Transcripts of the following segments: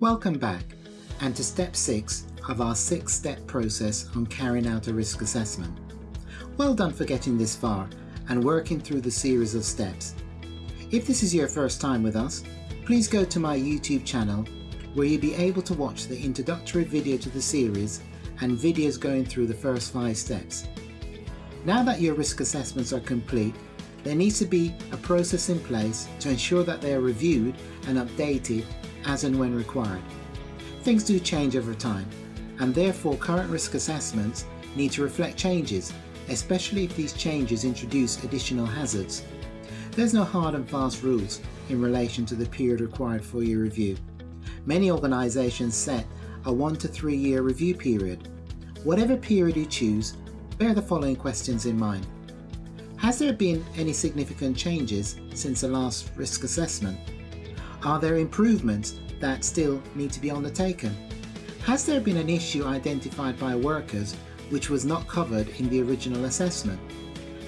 Welcome back and to step 6 of our 6 step process on carrying out a risk assessment. Well done for getting this far and working through the series of steps. If this is your first time with us, please go to my YouTube channel where you'll be able to watch the introductory video to the series and videos going through the first 5 steps. Now that your risk assessments are complete, there needs to be a process in place to ensure that they are reviewed and updated as and when required. Things do change over time, and therefore current risk assessments need to reflect changes, especially if these changes introduce additional hazards. There's no hard and fast rules in relation to the period required for your review. Many organisations set a one to three year review period. Whatever period you choose, bear the following questions in mind. Has there been any significant changes since the last risk assessment? Are there improvements that still need to be undertaken? Has there been an issue identified by workers which was not covered in the original assessment?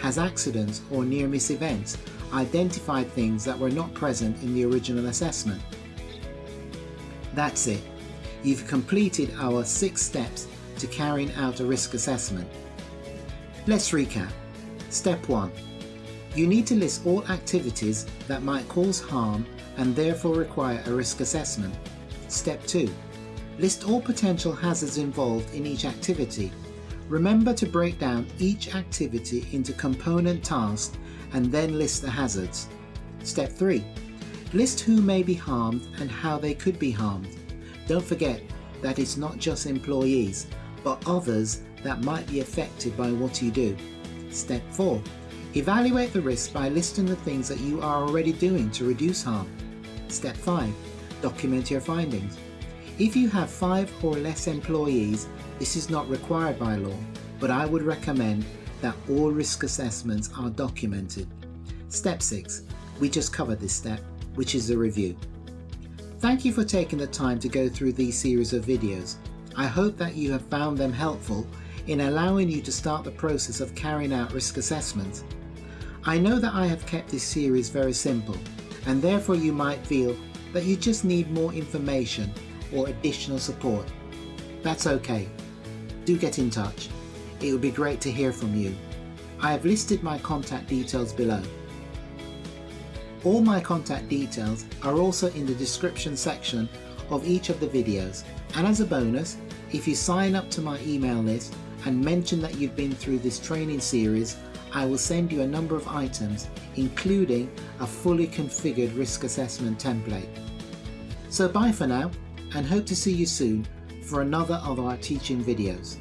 Has accidents or near-miss events identified things that were not present in the original assessment? That's it. You've completed our six steps to carrying out a risk assessment. Let's recap. Step 1. You need to list all activities that might cause harm and therefore require a risk assessment. Step 2. List all potential hazards involved in each activity. Remember to break down each activity into component tasks and then list the hazards. Step 3. List who may be harmed and how they could be harmed. Don't forget that it's not just employees, but others that might be affected by what you do. Step 4. Evaluate the risk by listing the things that you are already doing to reduce harm. Step 5. Document your findings. If you have 5 or less employees, this is not required by law, but I would recommend that all risk assessments are documented. Step 6. We just covered this step, which is the review. Thank you for taking the time to go through these series of videos. I hope that you have found them helpful in allowing you to start the process of carrying out risk assessments. I know that I have kept this series very simple and therefore you might feel that you just need more information or additional support. That's okay. Do get in touch. It would be great to hear from you. I have listed my contact details below. All my contact details are also in the description section of each of the videos and as a bonus, if you sign up to my email list and mention that you've been through this training series, I will send you a number of items including a fully configured risk assessment template. So bye for now and hope to see you soon for another of our teaching videos.